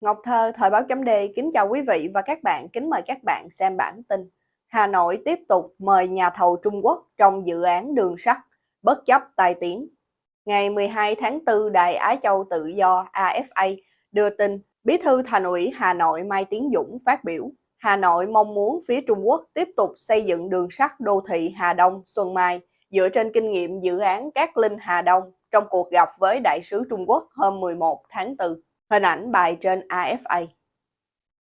Ngọc Thơ, Thời báo chấm Đề kính chào quý vị và các bạn, kính mời các bạn xem bản tin. Hà Nội tiếp tục mời nhà thầu Trung Quốc trong dự án đường sắt, bất chấp tai tiếng. Ngày 12 tháng 4, Đài Á Châu Tự Do AFA đưa tin Bí thư Thành ủy Hà Nội Mai Tiến Dũng phát biểu Hà Nội mong muốn phía Trung Quốc tiếp tục xây dựng đường sắt đô thị Hà Đông Xuân Mai dựa trên kinh nghiệm dự án Cát Linh Hà Đông trong cuộc gặp với đại sứ Trung Quốc hôm 11 tháng 4. Hình ảnh bài trên AFA.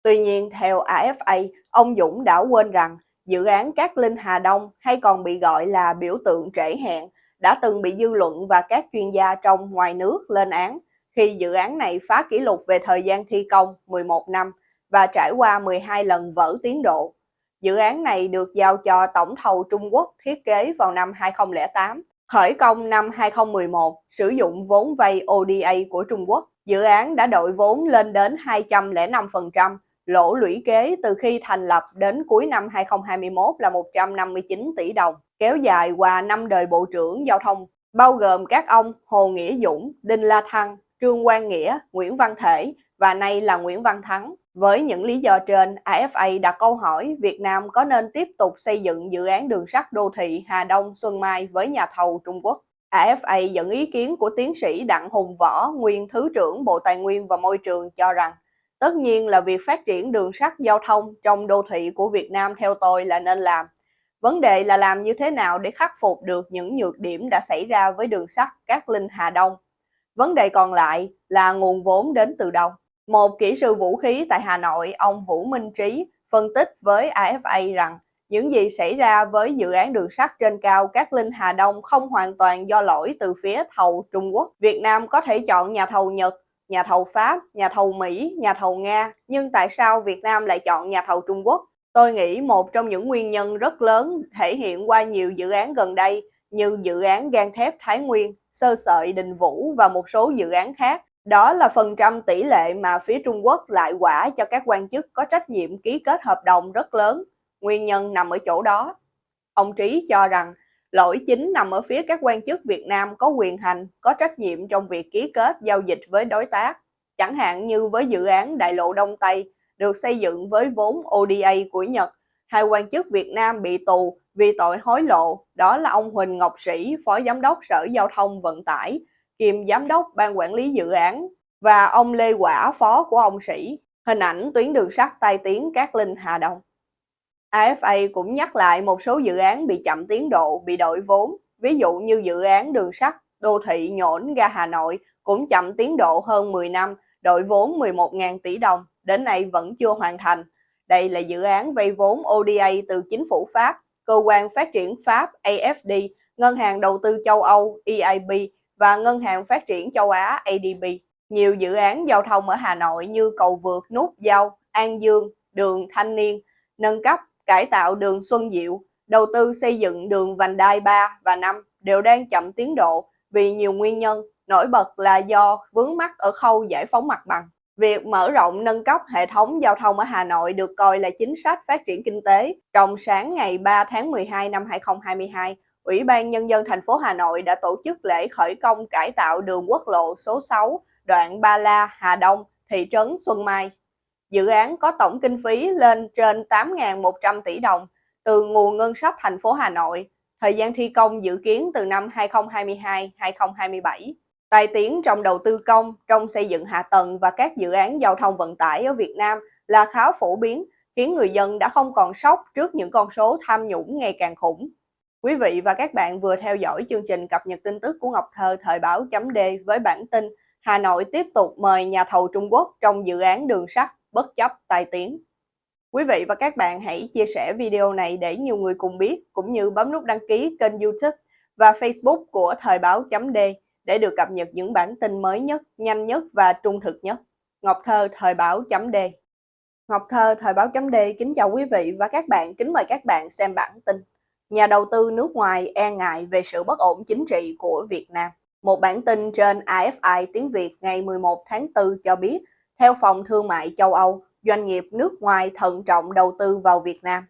Tuy nhiên, theo AFA, ông Dũng đã quên rằng dự án Cát Linh Hà Đông hay còn bị gọi là biểu tượng trễ hẹn đã từng bị dư luận và các chuyên gia trong ngoài nước lên án khi dự án này phá kỷ lục về thời gian thi công 11 năm và trải qua 12 lần vỡ tiến độ. Dự án này được giao cho tổng thầu Trung Quốc thiết kế vào năm 2008, khởi công năm 2011, sử dụng vốn vay ODA của Trung Quốc. Dự án đã đội vốn lên đến 205%, lỗ lũy kế từ khi thành lập đến cuối năm 2021 là 159 tỷ đồng, kéo dài qua năm đời Bộ trưởng Giao thông, bao gồm các ông Hồ Nghĩa Dũng, Đinh La Thăng, Trương Quang Nghĩa, Nguyễn Văn Thể và nay là Nguyễn Văn Thắng. Với những lý do trên, AFA đặt câu hỏi Việt Nam có nên tiếp tục xây dựng dự án đường sắt đô thị Hà Đông Xuân Mai với nhà thầu Trung Quốc. AFA dẫn ý kiến của tiến sĩ Đặng Hùng Võ, nguyên Thứ trưởng Bộ Tài nguyên và Môi trường cho rằng tất nhiên là việc phát triển đường sắt giao thông trong đô thị của Việt Nam theo tôi là nên làm. Vấn đề là làm như thế nào để khắc phục được những nhược điểm đã xảy ra với đường sắt Cát Linh Hà Đông. Vấn đề còn lại là nguồn vốn đến từ đâu. Một kỹ sư vũ khí tại Hà Nội, ông Vũ Minh Trí, phân tích với AFA rằng những gì xảy ra với dự án đường sắt trên cao Cát Linh Hà Đông không hoàn toàn do lỗi từ phía thầu Trung Quốc. Việt Nam có thể chọn nhà thầu Nhật, nhà thầu Pháp, nhà thầu Mỹ, nhà thầu Nga, nhưng tại sao Việt Nam lại chọn nhà thầu Trung Quốc? Tôi nghĩ một trong những nguyên nhân rất lớn thể hiện qua nhiều dự án gần đây như dự án gan thép Thái Nguyên, sơ sợi Đình Vũ và một số dự án khác đó là phần trăm tỷ lệ mà phía Trung Quốc lại quả cho các quan chức có trách nhiệm ký kết hợp đồng rất lớn. Nguyên nhân nằm ở chỗ đó. Ông Trí cho rằng lỗi chính nằm ở phía các quan chức Việt Nam có quyền hành, có trách nhiệm trong việc ký kết giao dịch với đối tác. Chẳng hạn như với dự án Đại lộ Đông Tây được xây dựng với vốn ODA của Nhật, hai quan chức Việt Nam bị tù vì tội hối lộ, đó là ông Huỳnh Ngọc Sĩ, Phó Giám đốc Sở Giao thông Vận tải kiêm giám đốc ban quản lý dự án và ông Lê Quả phó của ông Sĩ. Hình ảnh tuyến đường sắt tai tiếng Cát Linh Hà Đông. AFA cũng nhắc lại một số dự án bị chậm tiến độ, bị đổi vốn, ví dụ như dự án đường sắt đô thị nhổn ga Hà Nội cũng chậm tiến độ hơn 10 năm, đội vốn 11.000 tỷ đồng, đến nay vẫn chưa hoàn thành. Đây là dự án vay vốn ODA từ chính phủ Pháp, cơ quan phát triển Pháp AFD, Ngân hàng Đầu tư châu Âu EIB và Ngân hàng Phát triển châu Á ADB. Nhiều dự án giao thông ở Hà Nội như cầu vượt Nút Giao, An Dương, đường Thanh Niên, nâng cấp, cải tạo đường Xuân Diệu, đầu tư xây dựng đường vành đai 3 và 5 đều đang chậm tiến độ vì nhiều nguyên nhân, nổi bật là do vướng mắc ở khâu giải phóng mặt bằng. Việc mở rộng nâng cấp hệ thống giao thông ở Hà Nội được coi là chính sách phát triển kinh tế. Trong sáng ngày 3 tháng 12 năm 2022, Ủy ban Nhân dân thành phố Hà Nội đã tổ chức lễ khởi công cải tạo đường quốc lộ số 6 đoạn Ba La, Hà Đông, thị trấn Xuân Mai. Dự án có tổng kinh phí lên trên 8.100 tỷ đồng từ nguồn ngân sách thành phố Hà Nội. Thời gian thi công dự kiến từ năm 2022-2027. tài tiến trong đầu tư công, trong xây dựng hạ tầng và các dự án giao thông vận tải ở Việt Nam là khá phổ biến, khiến người dân đã không còn sốc trước những con số tham nhũng ngày càng khủng. Quý vị và các bạn vừa theo dõi chương trình cập nhật tin tức của Ngọc Thơ thời báo chấm D với bản tin Hà Nội tiếp tục mời nhà thầu Trung Quốc trong dự án đường sắt bất chấp tai tiếng. Quý vị và các bạn hãy chia sẻ video này để nhiều người cùng biết, cũng như bấm nút đăng ký kênh youtube và facebook của thời báo chấm D để được cập nhật những bản tin mới nhất, nhanh nhất và trung thực nhất. Ngọc Thơ thời báo chấm D Ngọc Thơ thời báo chấm D kính chào quý vị và các bạn, kính mời các bạn xem bản tin nhà đầu tư nước ngoài e ngại về sự bất ổn chính trị của Việt Nam. Một bản tin trên AFI tiếng Việt ngày 11 tháng 4 cho biết, theo Phòng Thương mại châu Âu, doanh nghiệp nước ngoài thận trọng đầu tư vào Việt Nam.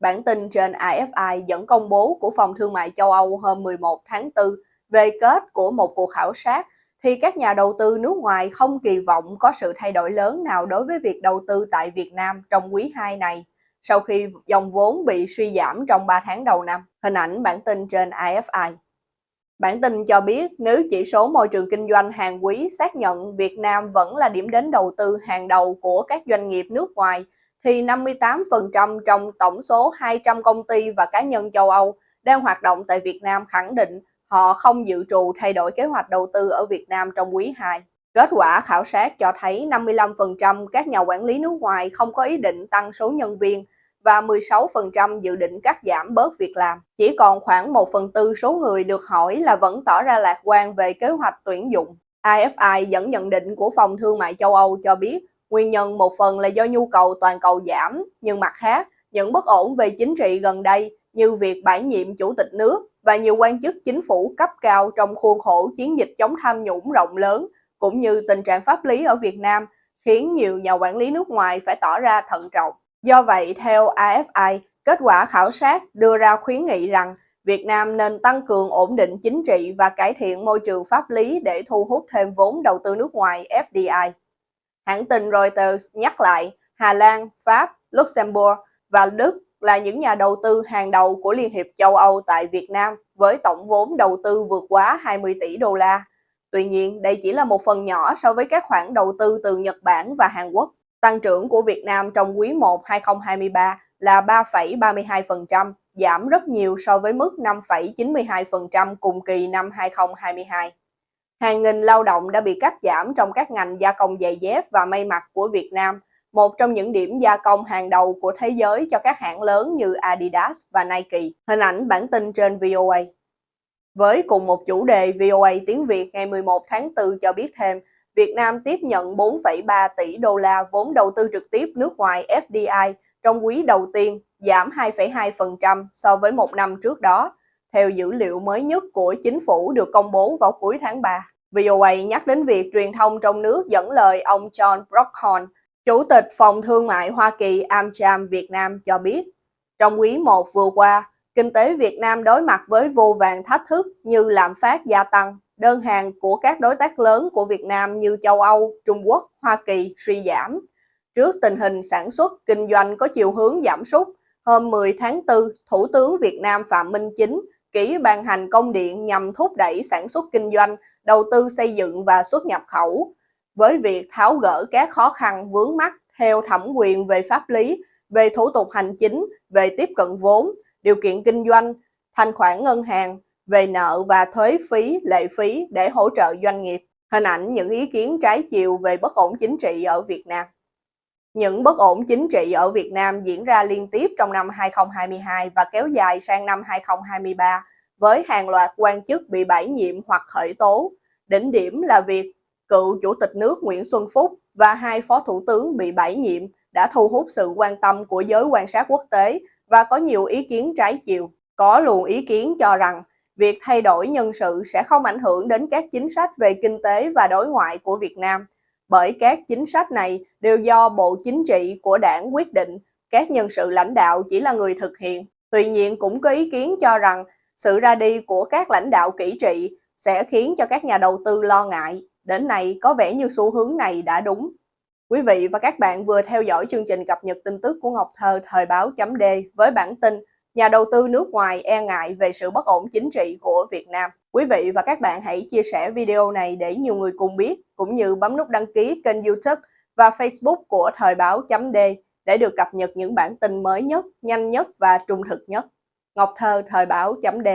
Bản tin trên AFI dẫn công bố của Phòng Thương mại châu Âu hôm 11 tháng 4 về kết của một cuộc khảo sát thì các nhà đầu tư nước ngoài không kỳ vọng có sự thay đổi lớn nào đối với việc đầu tư tại Việt Nam trong quý 2 này, sau khi dòng vốn bị suy giảm trong 3 tháng đầu năm. Hình ảnh bản tin trên AFI. Bản tin cho biết nếu chỉ số môi trường kinh doanh hàng quý xác nhận Việt Nam vẫn là điểm đến đầu tư hàng đầu của các doanh nghiệp nước ngoài, thì 58% trong tổng số 200 công ty và cá nhân châu Âu đang hoạt động tại Việt Nam khẳng định họ không dự trù thay đổi kế hoạch đầu tư ở Việt Nam trong quý 2. Kết quả khảo sát cho thấy 55% các nhà quản lý nước ngoài không có ý định tăng số nhân viên và 16% dự định cắt giảm bớt việc làm. Chỉ còn khoảng 1 phần tư số người được hỏi là vẫn tỏ ra lạc quan về kế hoạch tuyển dụng. IFI dẫn nhận định của Phòng Thương mại châu Âu cho biết nguyên nhân một phần là do nhu cầu toàn cầu giảm, nhưng mặt khác, những bất ổn về chính trị gần đây như việc bãi nhiệm chủ tịch nước và nhiều quan chức chính phủ cấp cao trong khuôn khổ chiến dịch chống tham nhũng rộng lớn, cũng như tình trạng pháp lý ở Việt Nam, khiến nhiều nhà quản lý nước ngoài phải tỏ ra thận trọng. Do vậy, theo AFI, kết quả khảo sát đưa ra khuyến nghị rằng Việt Nam nên tăng cường ổn định chính trị và cải thiện môi trường pháp lý để thu hút thêm vốn đầu tư nước ngoài FDI. Hãng tin Reuters nhắc lại Hà Lan, Pháp, Luxembourg và Đức là những nhà đầu tư hàng đầu của Liên hiệp châu Âu tại Việt Nam với tổng vốn đầu tư vượt quá 20 tỷ đô la. Tuy nhiên, đây chỉ là một phần nhỏ so với các khoản đầu tư từ Nhật Bản và Hàn Quốc. Tăng trưởng của Việt Nam trong quý 1 2023 là 3,32%, giảm rất nhiều so với mức 5,92% cùng kỳ năm 2022. Hàng nghìn lao động đã bị cắt giảm trong các ngành gia công giày dép và may mặc của Việt Nam, một trong những điểm gia công hàng đầu của thế giới cho các hãng lớn như Adidas và Nike. Hình ảnh bản tin trên VOA. Với cùng một chủ đề, VOA tiếng Việt ngày 11 tháng 4 cho biết thêm, Việt Nam tiếp nhận 4,3 tỷ đô la vốn đầu tư trực tiếp nước ngoài FDI trong quý đầu tiên, giảm 2,2% so với một năm trước đó, theo dữ liệu mới nhất của chính phủ được công bố vào cuối tháng 3. VOA nhắc đến việc truyền thông trong nước dẫn lời ông John Brockhorn, Chủ tịch Phòng Thương mại Hoa Kỳ AmCham Việt Nam cho biết, trong quý 1 vừa qua, kinh tế Việt Nam đối mặt với vô vàng thách thức như lạm phát gia tăng, đơn hàng của các đối tác lớn của Việt Nam như châu Âu, Trung Quốc, Hoa Kỳ suy giảm. Trước tình hình sản xuất, kinh doanh có chiều hướng giảm sút, hôm 10 tháng 4, Thủ tướng Việt Nam Phạm Minh Chính ký ban hành công điện nhằm thúc đẩy sản xuất kinh doanh, đầu tư xây dựng và xuất nhập khẩu, với việc tháo gỡ các khó khăn vướng mắt theo thẩm quyền về pháp lý, về thủ tục hành chính, về tiếp cận vốn, điều kiện kinh doanh, thanh khoản ngân hàng, về nợ và thuế phí, lệ phí để hỗ trợ doanh nghiệp. Hình ảnh những ý kiến trái chiều về bất ổn chính trị ở Việt Nam. Những bất ổn chính trị ở Việt Nam diễn ra liên tiếp trong năm 2022 và kéo dài sang năm 2023 với hàng loạt quan chức bị bãi nhiệm hoặc khởi tố. Đỉnh điểm là việc cựu Chủ tịch nước Nguyễn Xuân Phúc và hai phó thủ tướng bị bãi nhiệm đã thu hút sự quan tâm của giới quan sát quốc tế và có nhiều ý kiến trái chiều. Có luồng ý kiến cho rằng việc thay đổi nhân sự sẽ không ảnh hưởng đến các chính sách về kinh tế và đối ngoại của Việt Nam, bởi các chính sách này đều do Bộ Chính trị của đảng quyết định, các nhân sự lãnh đạo chỉ là người thực hiện. Tuy nhiên cũng có ý kiến cho rằng sự ra đi của các lãnh đạo kỹ trị sẽ khiến cho các nhà đầu tư lo ngại. Đến nay có vẻ như xu hướng này đã đúng. Quý vị và các bạn vừa theo dõi chương trình cập nhật tin tức của Ngọc Thơ thời báo chấm D với bản tin nhà đầu tư nước ngoài e ngại về sự bất ổn chính trị của Việt Nam. Quý vị và các bạn hãy chia sẻ video này để nhiều người cùng biết, cũng như bấm nút đăng ký kênh youtube và facebook của thời báo chấm D để được cập nhật những bản tin mới nhất, nhanh nhất và trung thực nhất. Ngọc Thơ thời báo chấm D